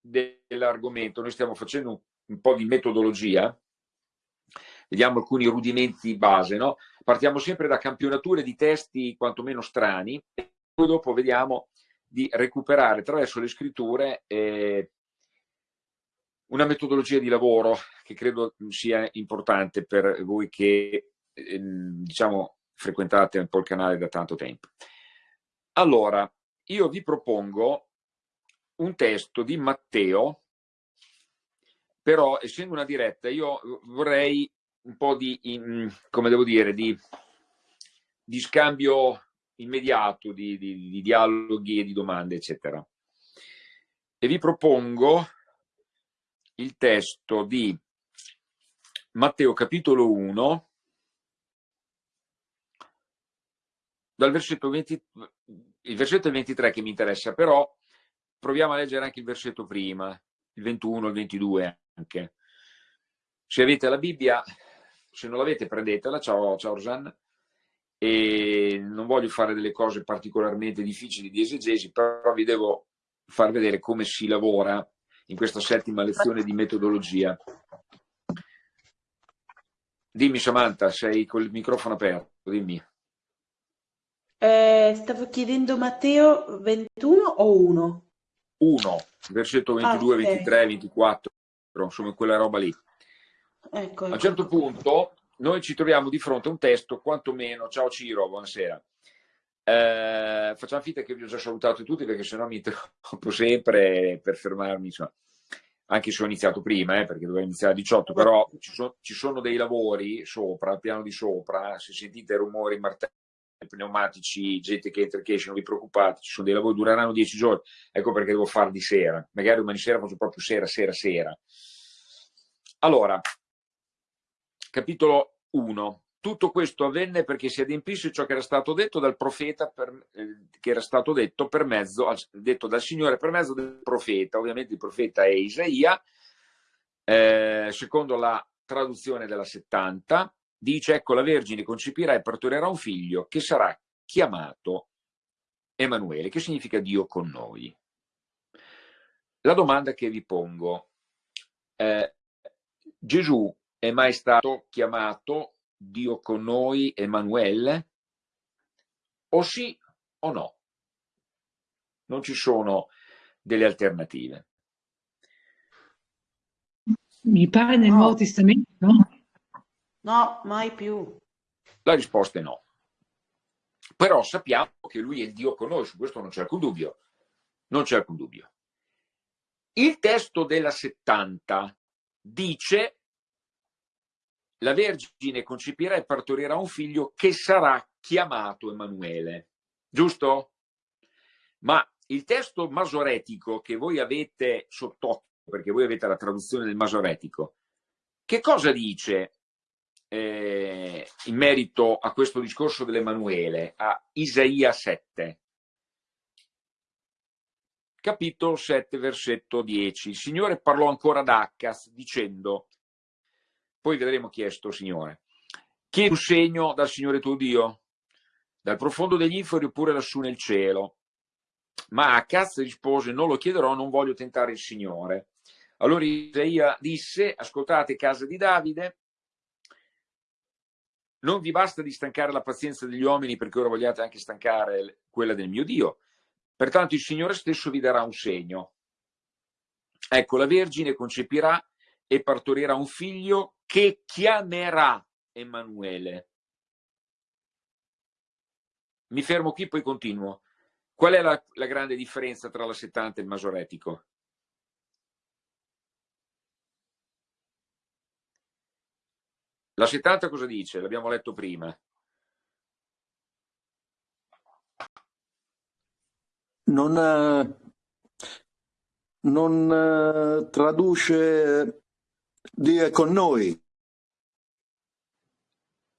dell'argomento, noi stiamo facendo un, un, po' di metodologia, vediamo alcuni rudimenti base, no? Partiamo sempre da campionature di testi quantomeno strani, e poi dopo vediamo di recuperare attraverso le scritture eh, una metodologia di lavoro che credo sia importante per voi che eh, diciamo frequentate un po' il canale da tanto tempo. Allora, io vi propongo un testo di Matteo, però essendo una diretta io vorrei un po' di, in, come devo dire, di, di scambio immediato, di, di, di dialoghi e di domande, eccetera. E vi propongo il testo di Matteo capitolo 1, dal versetto 20, il versetto 23 che mi interessa, però proviamo a leggere anche il versetto prima, il 21, il 22 anche. Se avete la Bibbia, se non l'avete prendetela, ciao, ciao Rosanna, e non voglio fare delle cose particolarmente difficili di esegesi, però vi devo far vedere come si lavora in questa settima lezione di metodologia. Dimmi Samantha, sei col microfono aperto, dimmi. Eh, stavo chiedendo Matteo 21 o 1? 1, versetto 22, ah, okay. 23, 24, insomma quella roba lì. Ecco, a un certo ecco. punto noi ci troviamo di fronte a un testo, quantomeno, ciao Ciro, buonasera, eh, facciamo finta che vi ho già salutato tutti perché sennò mi interrompo sempre per fermarmi, insomma. anche se ho iniziato prima, eh, perché dovevo iniziare alle 18, però ci, so, ci, sono dei lavori sopra, al piano di sopra, se sentite rumori, martelli, pneumatici, gente che entra e che esce, non vi preoccupate, ci sono dei lavori, dureranno 10 giorni, ecco perché devo fare di sera, magari domani sera faccio proprio sera, sera, sera. Allora, capitolo 1, tutto questo avvenne perché si adempisse ciò che era stato detto dal profeta, per, eh, che era stato detto, per mezzo, detto dal Signore per mezzo del profeta. Ovviamente il profeta è Isaia, eh, secondo la traduzione della 70, dice ecco la Vergine concepirà e partorirà un figlio che sarà chiamato Emanuele, che significa Dio con noi. La domanda che vi pongo, eh, Gesù è mai stato chiamato Dio con noi, Emanuele? O sì o no? Non ci sono delle alternative. Mi pare nel no. Nuovo Testamento, no? No, mai più. La risposta è no. Però sappiamo che lui è il Dio con noi, su questo non c'è alcun dubbio. Non c'è alcun dubbio. Il testo della 70 dice la Vergine concepirà e partorirà un figlio che sarà chiamato Emanuele. Giusto? Ma il testo masoretico che voi avete sott'occhio, perché voi avete la traduzione del masoretico, che cosa dice eh, in merito a questo discorso dell'Emanuele, a Isaia 7? Capitolo 7, versetto 10. Il Signore parlò ancora ad Accas dicendo poi vedremo chi è sto Signore. Chiedi un segno dal Signore tuo Dio, dal profondo degli inferi oppure lassù nel cielo. Ma Acaz rispose, non lo chiederò, non voglio tentare il Signore. Allora Isaia disse, ascoltate casa di Davide, non vi basta di stancare la pazienza degli uomini perché ora vogliate anche stancare quella del mio Dio. Pertanto il Signore stesso vi darà un segno. Ecco, la Vergine concepirà e partorirà un figlio che chiamerà Emanuele. Mi fermo qui, poi continuo. Qual è la, la grande differenza tra la 70 e il masoretico? La 70 cosa dice? L'abbiamo letto prima. Non, eh, non eh, traduce Dio è con noi.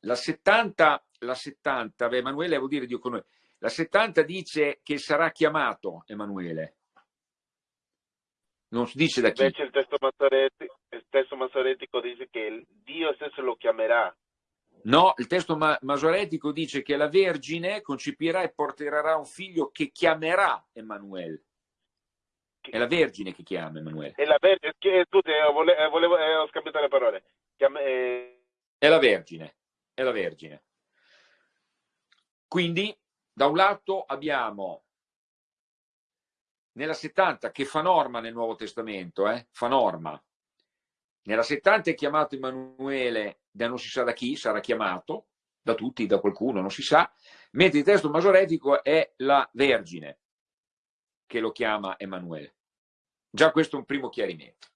La 70, la 70, beh, Emanuele vuol dire Dio con noi. La 70 dice che sarà chiamato Emanuele. Non si dice da chi. Invece il testo, il testo masoretico dice che Dio stesso lo chiamerà. No, il testo ma masoretico dice che la Vergine concepirà e porterà un figlio che chiamerà Emanuele. È la Vergine che chiama Emanuele. È la Vergine, che, scusi, eh, vole, eh, volevo, eh, ho scambiato le parole. Chiama, eh... È la Vergine, è la Vergine. Quindi, da un lato abbiamo nella 70 che fa norma nel Nuovo Testamento, eh, fa norma. Nella 70 è chiamato Emanuele da non si sa da chi, sarà chiamato da tutti, da qualcuno, non si sa, mentre il testo masoretico è la Vergine che lo chiama Emanuele. Già questo è un primo chiarimento.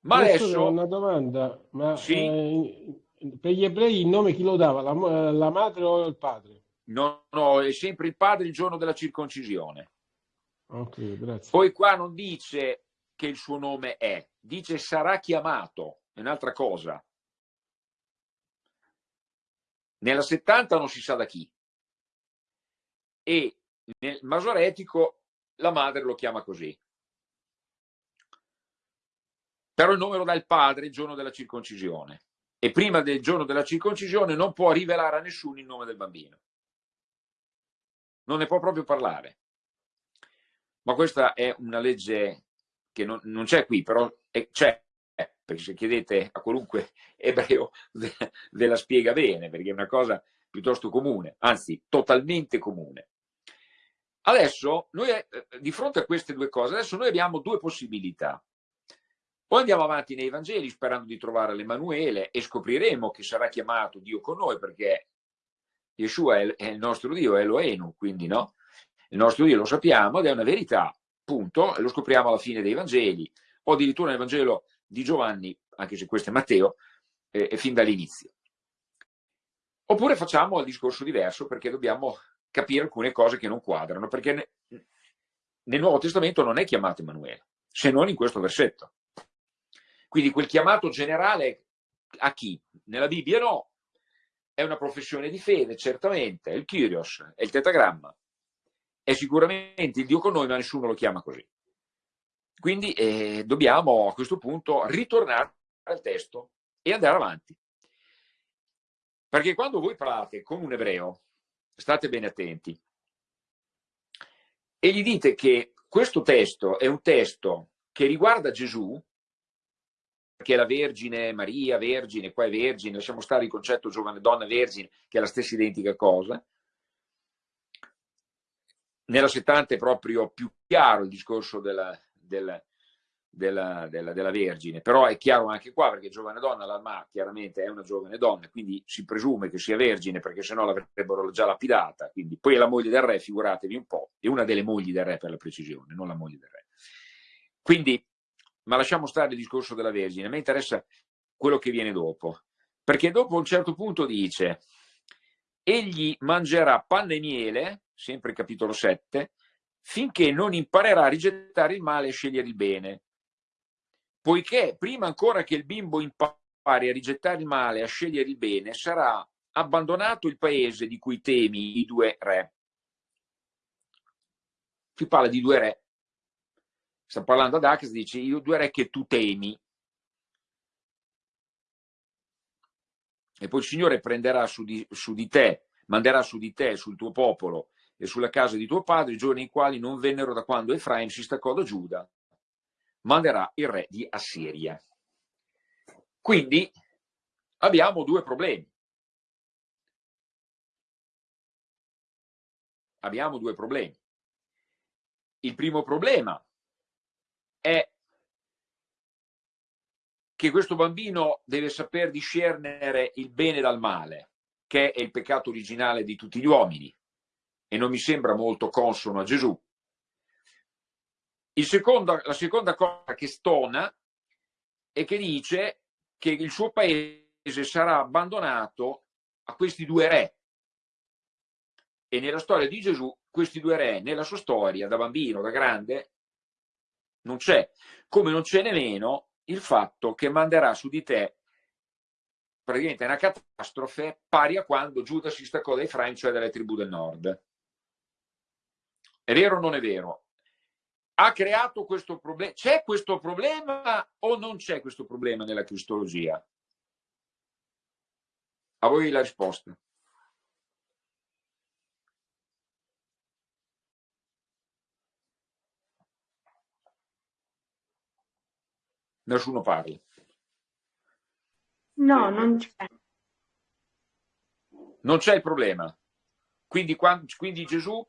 Ma adesso... Una domanda, ma sì? eh, per gli ebrei il nome chi lo dava? La, la madre o il padre? No, no, è sempre il padre il giorno della circoncisione. Ok, grazie. Poi qua non dice che il suo nome è, dice sarà chiamato, è un'altra cosa. Nella 70 non si sa da chi. E nel masoretico la madre lo chiama così. Però il nome lo dà il padre il giorno della circoncisione. E prima del giorno della circoncisione non può rivelare a nessuno il nome del bambino. Non ne può proprio parlare. Ma questa è una legge che non, non c'è qui, però c'è, perché se chiedete a qualunque ebreo ve, ve la spiega bene, perché è una cosa piuttosto comune, anzi totalmente comune. Adesso, noi, eh, di fronte a queste due cose, adesso noi abbiamo due possibilità. Poi andiamo avanti nei Vangeli sperando di trovare l'Emanuele e scopriremo che sarà chiamato Dio con noi perché Yeshua è il nostro Dio, è Elohenu, quindi no? Il nostro Dio lo sappiamo ed è una verità, punto, e lo scopriamo alla fine dei Vangeli, o addirittura nel Vangelo di Giovanni, anche se questo è Matteo, eh, fin dall'inizio. Oppure facciamo il discorso diverso perché dobbiamo capire alcune cose che non quadrano, perché nel Nuovo Testamento non è chiamato Emanuele, se non in questo versetto. Quindi quel chiamato generale a chi? Nella Bibbia no, è una professione di fede, certamente, è il Kyrios, è il tetagramma, è sicuramente il Dio con noi, ma nessuno lo chiama così. Quindi eh, dobbiamo a questo punto ritornare al testo e andare avanti. Perché quando voi parlate con un ebreo, state bene attenti, e gli dite che questo testo è un testo che riguarda Gesù, perché la Vergine Maria, Vergine, qua è Vergine, lasciamo stare il concetto giovane donna Vergine, che è la stessa identica cosa, nella 70 è proprio più chiaro il discorso della, della, della, della, Vergine, però è chiaro anche qua perché giovane donna, l'Alma chiaramente è una giovane donna, quindi si presume che sia vergine perché sennò l'avrebbero già lapidata, quindi poi è la moglie del re, figuratevi un po', è una delle mogli del re per la precisione, non la moglie del re. Quindi, ma lasciamo stare il discorso della Vergine, a me interessa quello che viene dopo, perché dopo a un certo punto dice, egli mangerà panne e miele, sempre capitolo 7, finché non imparerà a rigettare il male e scegliere il bene. Poiché prima ancora che il bimbo impari a rigettare il male e a scegliere il bene, sarà abbandonato il paese di cui temi i due re. Qui parla di due re. Sta parlando ad Ax, dice i due re che tu temi. E poi il Signore prenderà su di, su di te, manderà su di te, sul tuo popolo, e sulla casa di tuo padre, i giorni in quali non vennero da quando Efraim si staccò da Giuda, manderà il re di Assiria. Quindi abbiamo due problemi. Abbiamo due problemi. Il primo problema è che questo bambino deve saper discernere il bene dal male, che è il peccato originale di tutti gli uomini e non mi sembra molto consono a Gesù. Secondo, la seconda cosa che stona è che dice che il suo paese sarà abbandonato a questi due re. E nella storia di Gesù, questi due re, nella sua storia, da bambino, da grande, non c'è. Come non c'è nemmeno il fatto che manderà su di te praticamente una catastrofe pari a quando Giuda si staccò dai Efraim, cioè dalle tribù del nord. È vero o non è vero? Ha creato questo problema? C'è questo problema o non c'è questo problema nella cristologia? A voi la risposta. Nessuno parla. No, non c'è. Non c'è il problema. Quindi, quando, quindi Gesù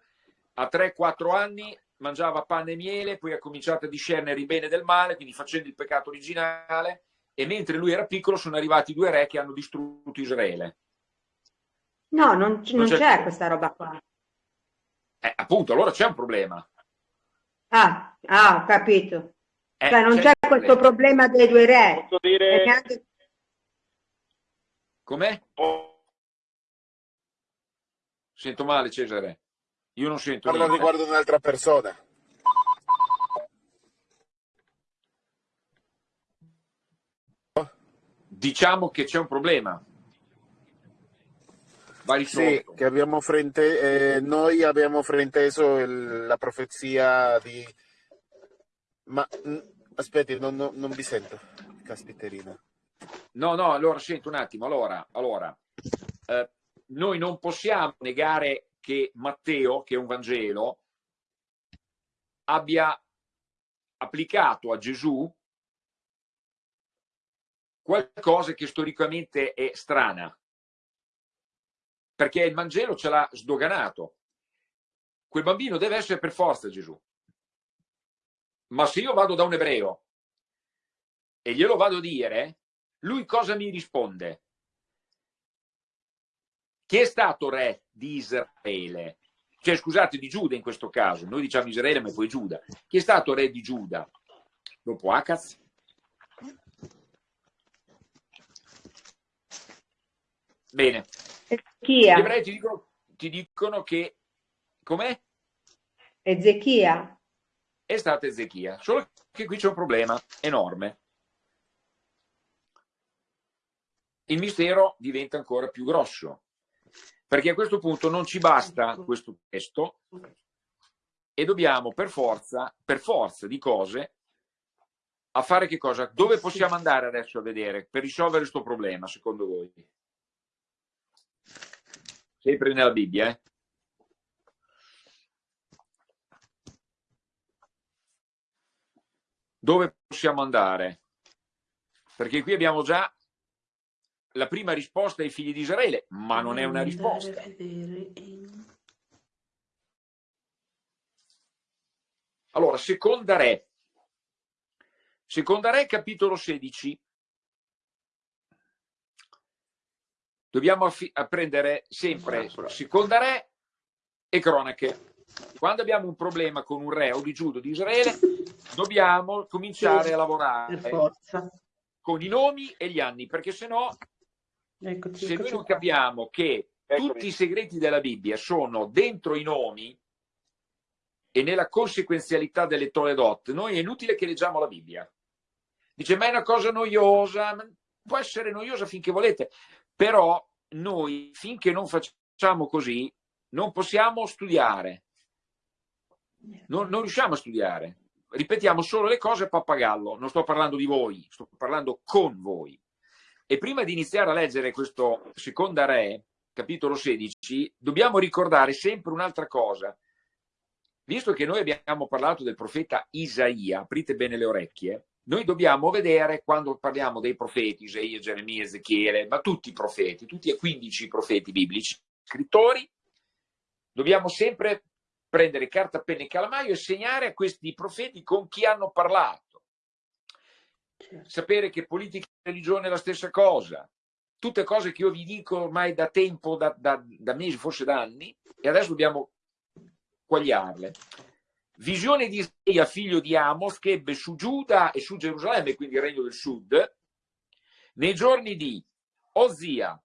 a 3-4 anni mangiava pane e miele, poi ha cominciato a discernere il bene del male, quindi facendo il peccato originale, e mentre lui era piccolo sono arrivati due re che hanno distrutto Israele. No, non, non, non c'è, c'è questa roba qua. Eh, appunto, allora c'è un problema. Ah, ah ho capito. Eh, cioè non c'è, c'è questo problema dei due re. Posso dire... Anche... Com'è? Sento male Cesare. Io non sento Parlo niente. riguardo un'altra persona. Diciamo che c'è un problema. Sì, che abbiamo frente, eh, noi abbiamo frainteso il, la profezia di... Ma aspetti, non, non, non, vi sento, caspiterina. No, no, allora sento un attimo. Allora, allora eh, noi non possiamo negare che Matteo, che è un Vangelo, abbia applicato a Gesù qualcosa che storicamente è strana perché il Vangelo ce l'ha sdoganato. Quel bambino deve essere per forza Gesù. Ma se io vado da un ebreo e glielo vado a dire, lui cosa mi risponde? Chi è stato re di Israele? Cioè, scusate, di Giuda in questo caso. Noi diciamo Israele, ma poi Giuda. Chi è stato re di Giuda? Dopo Acaz? Bene, Ezechia. Gli ebrei ti dicono, ti dicono che... Com'è? Ezechia. È stata Ezechia, solo che qui c'è un problema enorme. Il mistero diventa ancora più grosso, perché a questo punto non ci basta questo testo e dobbiamo per forza, per forza di cose, a fare che cosa? Dove possiamo andare adesso a vedere per risolvere questo problema, secondo voi? sempre nella Bibbia. Eh? Dove possiamo andare? Perché qui abbiamo già la prima risposta ai figli di Israele, ma non è una risposta. Allora, seconda re. Seconda re, capitolo 16. dobbiamo apprendere sempre seconda re e cronache. Quando abbiamo un problema con un re o di Giudo di Israele, dobbiamo cominciare a lavorare con i nomi e gli anni, perché se no, eccoci, se noi non capiamo che Eccomi. tutti i segreti della Bibbia sono dentro i nomi e nella conseguenzialità delle Toledot, noi è inutile che leggiamo la Bibbia. Dice, ma è una cosa noiosa, può essere noiosa finché volete, però noi finché non facciamo così non possiamo studiare, non, non riusciamo a studiare, ripetiamo solo le cose a pappagallo, non sto parlando di voi, sto parlando con voi. E prima di iniziare a leggere questo seconda re, capitolo 16, dobbiamo ricordare sempre un'altra cosa. Visto che noi abbiamo parlato del profeta Isaia, aprite bene le orecchie, noi dobbiamo vedere, quando parliamo dei profeti, Isaia, Geremia, Ezechiele, ma tutti i profeti, tutti e 15 profeti biblici, scrittori, dobbiamo sempre prendere carta, penna e calamaio e segnare a questi profeti con chi hanno parlato. Certo. Sapere che politica e religione è la stessa cosa. Tutte cose che io vi dico ormai da tempo, da, da, da mesi, forse da anni, e adesso dobbiamo quagliarle. Visione di Isaia, figlio di Amos, che ebbe su Giuda e su Gerusalemme, quindi il regno del sud, nei giorni di Osia,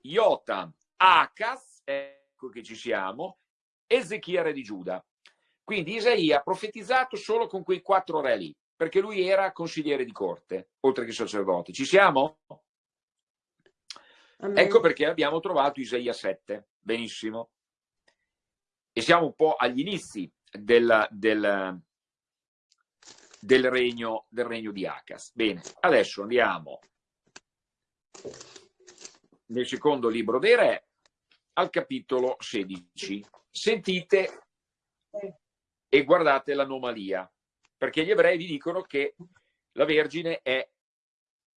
Jotam, Acas, ecco che ci siamo, Ezechia re di Giuda. Quindi Isaia ha profetizzato solo con quei quattro re lì, perché lui era consigliere di corte, oltre che sacerdote. Ci siamo? Amen. Ecco perché abbiamo trovato Isaia 7. Benissimo. E siamo un po' agli inizi del, del, del, regno, del regno di Acas. Bene, adesso andiamo nel secondo libro dei re al capitolo 16. Sentite e guardate l'anomalia, perché gli ebrei vi dicono che la Vergine è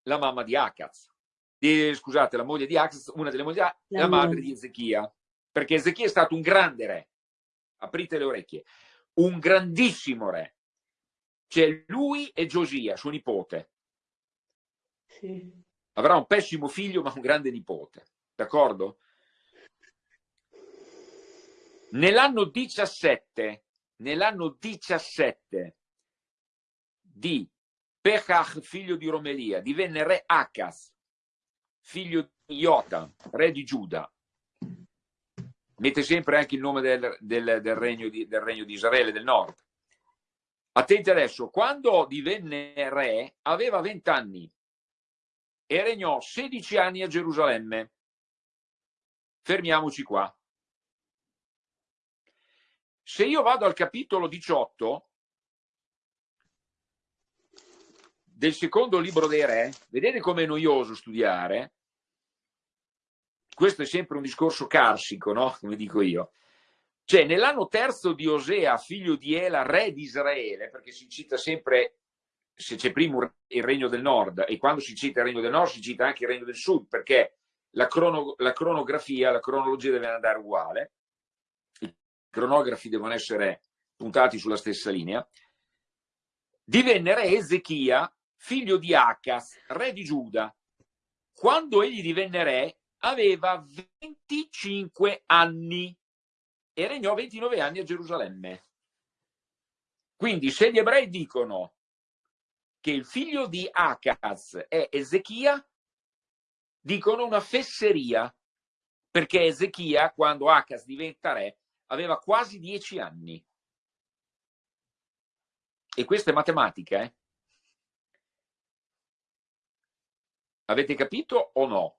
la mamma di Akaz. Di, scusate, la moglie di Akaz, una delle mogli di Akaz, la, la madre di Ezechia. Perché Ezechia è stato un grande re. Aprite le orecchie. Un grandissimo re. C'è lui e Giosia, suo nipote. Sì. Avrà un pessimo figlio, ma un grande nipote. D'accordo? Nell'anno 17, nell'anno 17 di Pechach, figlio di Romelia, divenne re Acas, figlio di Jotam, re di Giuda. Mette sempre anche il nome del, del, del, regno di, del regno di Israele del nord. Attenti adesso, quando divenne re aveva 20 anni e regnò 16 anni a Gerusalemme. Fermiamoci qua. Se io vado al capitolo 18 del secondo libro dei re, vedete com'è noioso studiare? Questo è sempre un discorso carsico, no? Come dico io. Cioè, nell'anno terzo di Osea, figlio di Ela, re di Israele, perché si cita sempre, se c'è prima il regno del nord, e quando si cita il regno del nord si cita anche il regno del sud, perché la, crono, la cronografia, la cronologia deve andare uguale cronografi devono essere puntati sulla stessa linea, divenne re Ezechia, figlio di Acas, re di Giuda. Quando egli divenne re aveva 25 anni e regnò 29 anni a Gerusalemme. Quindi se gli ebrei dicono che il figlio di Acas è Ezechia, dicono una fesseria, perché Ezechia, quando Acas diventa re, aveva quasi dieci anni. E questa è matematica, eh? Avete capito o no?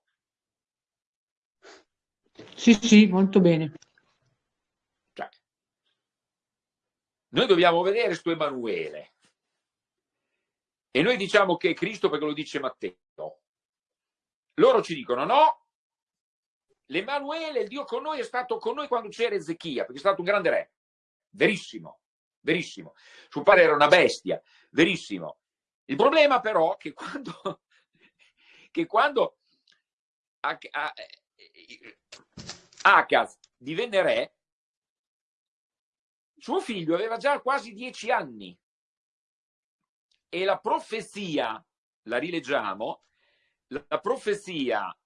Sì, sì, molto bene. Cioè, noi dobbiamo vedere sto Emanuele. E noi diciamo che è Cristo perché lo dice Matteo. Loro ci dicono no, l'Emanuele, il Dio con noi, è stato con noi quando c'era Ezechia, perché è stato un grande re. Verissimo, verissimo. Suo padre era una bestia, verissimo. Il problema però è che quando, che quando Acaz divenne re, suo figlio aveva già quasi dieci anni e la profezia, la rileggiamo, la profezia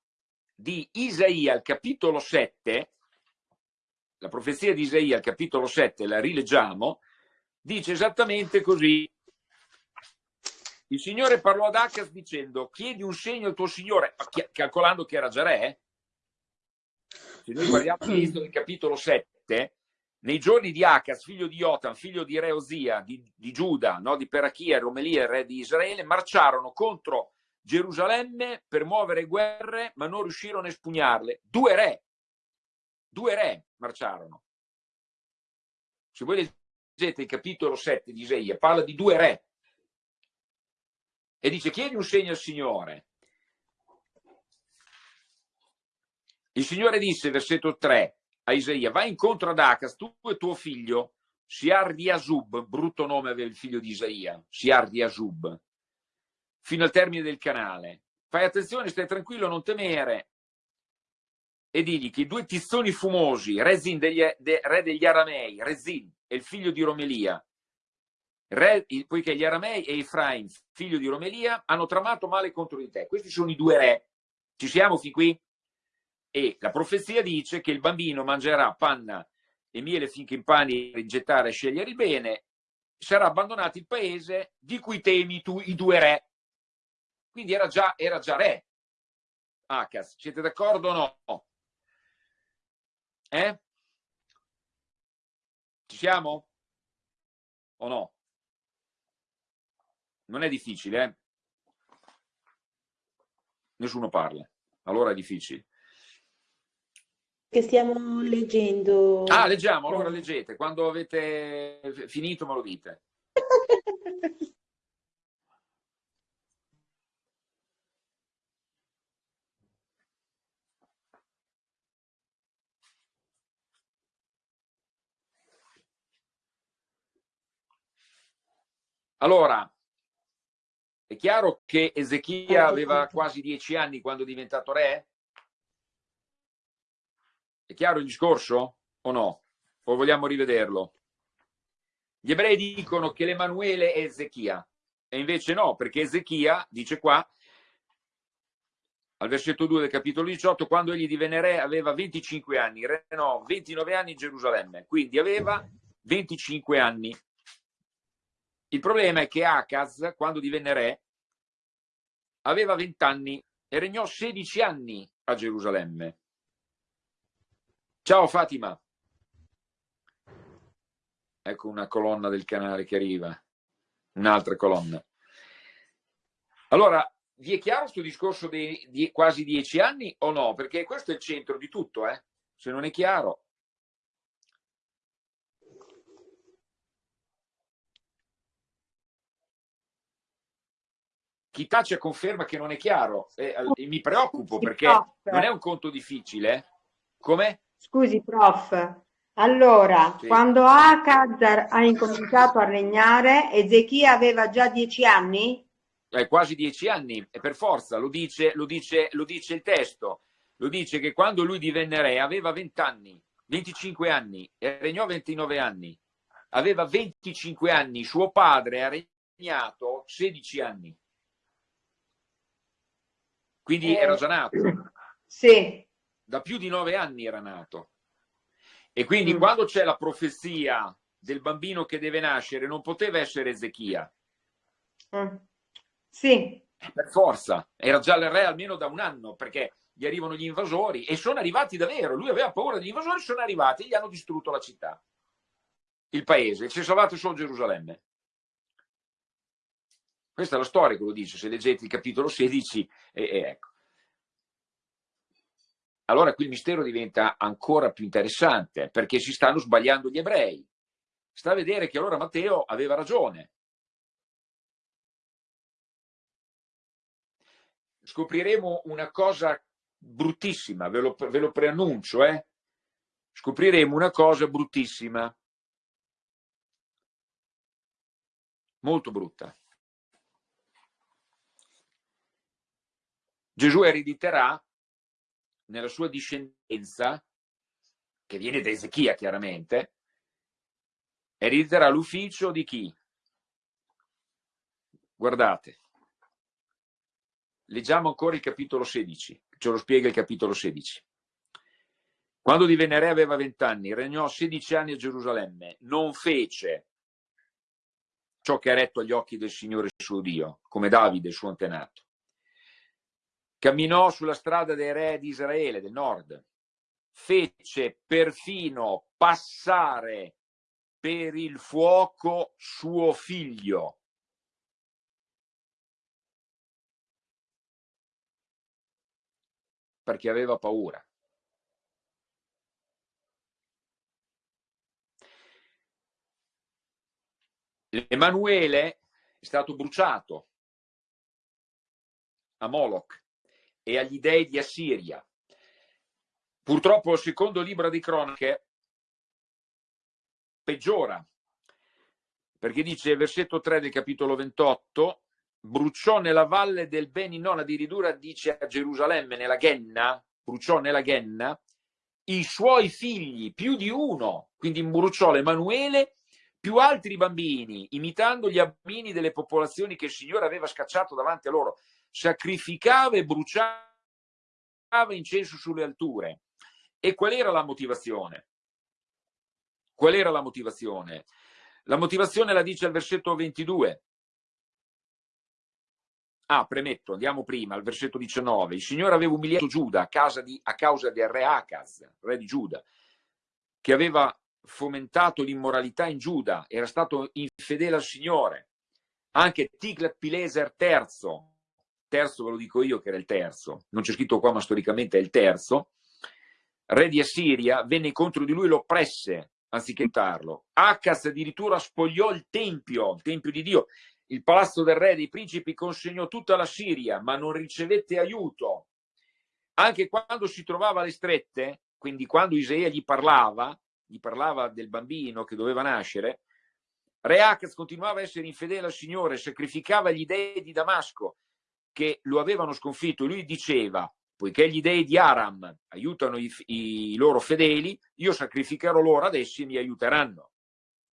di Isaia al capitolo 7, la profezia di Isaia al capitolo 7, la rileggiamo, dice esattamente così. Il Signore parlò ad Acas dicendo, chiedi un segno al tuo Signore, calcolando che era già re. Se noi guardiamo del capitolo 7, nei giorni di Acas, figlio di Jotam, figlio di Re Osia, di, di Giuda, no, di Perachia, Romelia, re di Israele, marciarono contro Gerusalemme per muovere guerre, ma non riuscirono a espugnarle. Due re, due re marciarono. Se voi leggete il capitolo 7 di Isaia, parla di due re. E dice, chiedi un segno al Signore. Il Signore disse, versetto 3, a Isaia, vai incontro ad Acas, tu e tuo figlio, Siar di Asub, brutto nome aveva il figlio di Isaia, Siar di Asub, fino al termine del canale. Fai attenzione, stai tranquillo, non temere. E digli che i due tizzoni fumosi, Rezin degli, de, re degli Aramei, Rezin è il figlio di Romelia, re, poiché gli Aramei e Efraim, figlio di Romelia, hanno tramato male contro di te. Questi sono i due re. Ci siamo fin qui? E la profezia dice che il bambino mangerà panna e miele finché impani a rigettare e scegliere il bene, sarà abbandonato il paese di cui temi tu i due re. Quindi era già, era già re Acas. Siete d'accordo o no? Eh? Ci siamo? O no? Non è difficile, eh? Nessuno parla. Allora è difficile. Che stiamo leggendo. Ah, leggiamo, allora leggete. Quando avete finito me lo dite. Allora, È chiaro che Ezechia aveva quasi dieci anni quando è diventato re? È chiaro il discorso o no? O vogliamo rivederlo? Gli ebrei dicono che l'Emanuele è Ezechia e invece no, perché Ezechia, dice qua, al versetto 2 del capitolo 18, quando egli divenne re aveva 25 anni, no, 29 anni in Gerusalemme, quindi aveva 25 anni. Il problema è che Acaz, quando divenne re, aveva 20 anni e regnò 16 anni a Gerusalemme. Ciao Fatima. Ecco una colonna del canale che arriva, un'altra colonna. Allora, vi è chiaro questo discorso di, di, quasi dieci anni o no? Perché questo è il centro di tutto, eh? Se non è chiaro. Chi tace conferma che non è chiaro e, e mi preoccupo perché non è un conto difficile. Come? Scusi, prof. Allora, sì. quando Acaz ha incominciato a regnare, Ezechia aveva già dieci anni? eh, quasi dieci anni, e per forza, lo dice, lo, dice, lo dice il testo, lo dice che quando lui divenne re aveva 20 anni, 25 anni, e regnò 29 anni. Aveva 25 anni, suo padre ha regnato 16 anni. Quindi eh, era già nato. Sì. Da più di nove anni era nato. E quindi mm. quando c'è la profezia del bambino che deve nascere, non poteva essere Ezechia. Mm. Sì. Per forza, era già il re almeno da un anno, perché gli arrivano gli invasori e sono arrivati davvero. Lui aveva paura degli invasori, sono arrivati e gli hanno distrutto la città, il paese, si è salvato solo Gerusalemme. Questa è la storia che lo dice, se leggete il capitolo 16, e, e ecco. Allora qui il mistero diventa ancora più interessante, perché si stanno sbagliando gli ebrei. Sta a vedere che allora Matteo aveva ragione, scopriremo una cosa bruttissima, ve lo, ve lo preannuncio, eh? scopriremo una cosa bruttissima, molto brutta. Gesù erediterà nella sua discendenza, che viene da Ezechia chiaramente, erediterà l'ufficio di chi? Guardate, Leggiamo ancora il capitolo 16, ce lo spiega il capitolo 16. Quando divenne re aveva vent'anni, regnò 16 anni a Gerusalemme, non fece ciò che ha retto agli occhi del Signore suo Dio, come Davide, suo antenato. Camminò sulla strada dei re di Israele, del nord, fece perfino passare per il fuoco suo figlio, perché aveva paura. Emanuele è stato bruciato a Moloch e agli dei di Assiria. Purtroppo il secondo libro di cronache peggiora, perché dice, versetto 3 del capitolo 28, bruciò nella valle del Beninon, addirittura dice a Gerusalemme, nella Ghenna, bruciò nella Ghenna, i suoi figli, più di uno, quindi bruciò l'Emanuele, più altri bambini, imitando gli abbini delle popolazioni che il Signore aveva scacciato davanti a loro, sacrificava e bruciava incenso sulle alture. E qual era la motivazione? Qual era la motivazione? La motivazione la dice al versetto 22. Ah, premetto, andiamo prima, al versetto 19. Il Signore aveva umiliato Giuda a, di, a causa del re Acaz, re di Giuda, che aveva fomentato l'immoralità in Giuda, era stato infedele al Signore. Anche Tiglat-Pileser III, terzo ve lo dico io che era il terzo, non c'è scritto qua ma storicamente è il terzo, re di Assiria, venne contro di lui e lo oppresse anziché aiutarlo. Acaz addirittura spogliò il tempio, il tempio di Dio, il palazzo del re dei principi consegnò tutta la Siria, ma non ricevette aiuto. Anche quando si trovava alle strette, quindi quando Isaia gli parlava, gli parlava del bambino che doveva nascere, Re Acaz continuava a essere infedele al Signore, sacrificava gli dei di Damasco che lo avevano sconfitto e lui diceva poiché gli dei di Aram aiutano i, i loro fedeli, io sacrificherò loro ad essi e mi aiuteranno.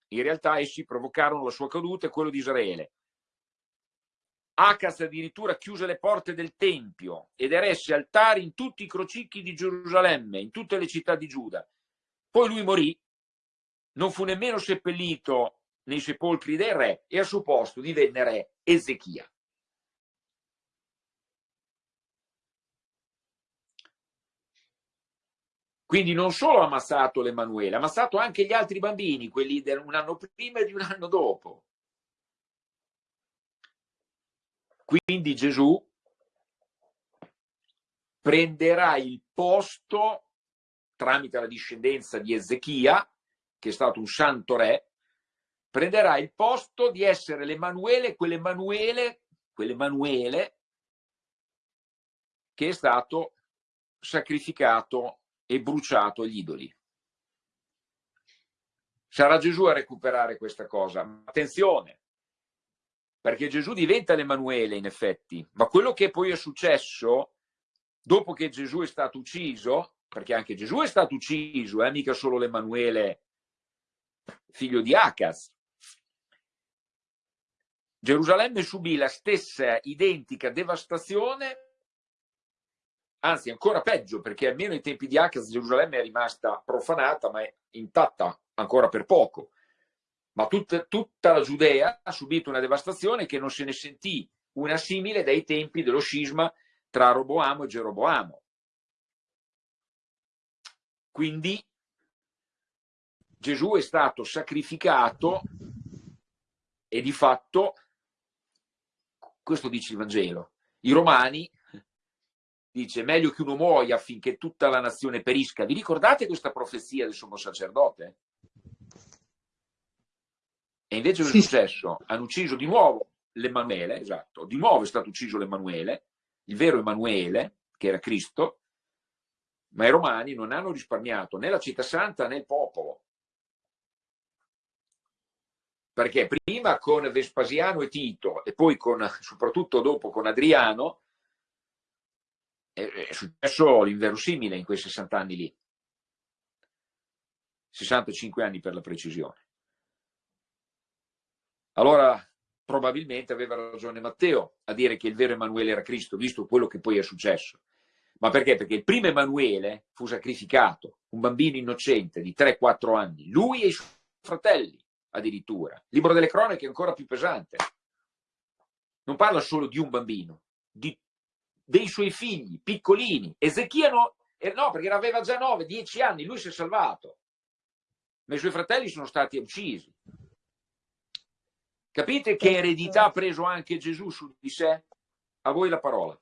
In realtà essi provocarono la sua caduta e quello di Israele. Acaz addirittura chiuse le porte del Tempio ed eresse altari in tutti i crocicchi di Gerusalemme, in tutte le città di Giuda. Poi lui morì, non fu nemmeno seppellito nei sepolcri del re e al suo posto divenne re Ezechia. Quindi non solo ha ammazzato l'Emanuele, ha ammazzato anche gli altri bambini, quelli di un anno prima e di un anno dopo. Quindi Gesù prenderà il posto tramite la discendenza di Ezechia, che è stato un santo re, prenderà il posto di essere l'Emanuele, quell'Emanuele, quell'Emanuele che è stato sacrificato e bruciato agli idoli. Sarà Gesù a recuperare questa cosa. Attenzione, perché Gesù diventa l'Emanuele in effetti, ma quello che poi è successo dopo che Gesù è stato ucciso, perché anche Gesù è stato ucciso, eh, mica solo l'Emanuele figlio di Acas. Gerusalemme subì la stessa identica devastazione anzi ancora peggio perché almeno ai tempi di Acaz Gerusalemme è rimasta profanata ma è intatta ancora per poco. Ma tut, tutta la Giudea ha subito una devastazione che non se ne sentì una simile dai tempi dello scisma tra Roboamo e Geroboamo. Quindi Gesù è stato sacrificato e di fatto questo dice il Vangelo i romani dice meglio che uno muoia affinché tutta la nazione perisca. Vi ricordate questa profezia del sommo sacerdote? E invece cosa è successo? Hanno ucciso di nuovo l'Emanuele, esatto, di nuovo è stato ucciso l'Emanuele, il vero Emanuele, che era Cristo, ma i romani non hanno risparmiato né la città santa né il popolo. Perché prima con Vespasiano e Tito e poi con, soprattutto dopo con Adriano è, successo l'inverosimile in quei 60 anni lì. 65 anni per la precisione. Allora, probabilmente aveva ragione Matteo a dire che il vero Emanuele era Cristo, visto quello che poi è successo. Ma perché? Perché il primo Emanuele fu sacrificato, un bambino innocente di 3-4 anni, lui e i suoi fratelli addirittura. Il libro delle cronache è ancora più pesante. Non parla solo di un bambino, di dei suoi figli piccolini. Ezechia no, eh, no perché aveva già 9, 10 anni, lui si è salvato. Ma i suoi fratelli sono stati uccisi. Capite che eredità ha preso anche Gesù su di sé? A voi la parola.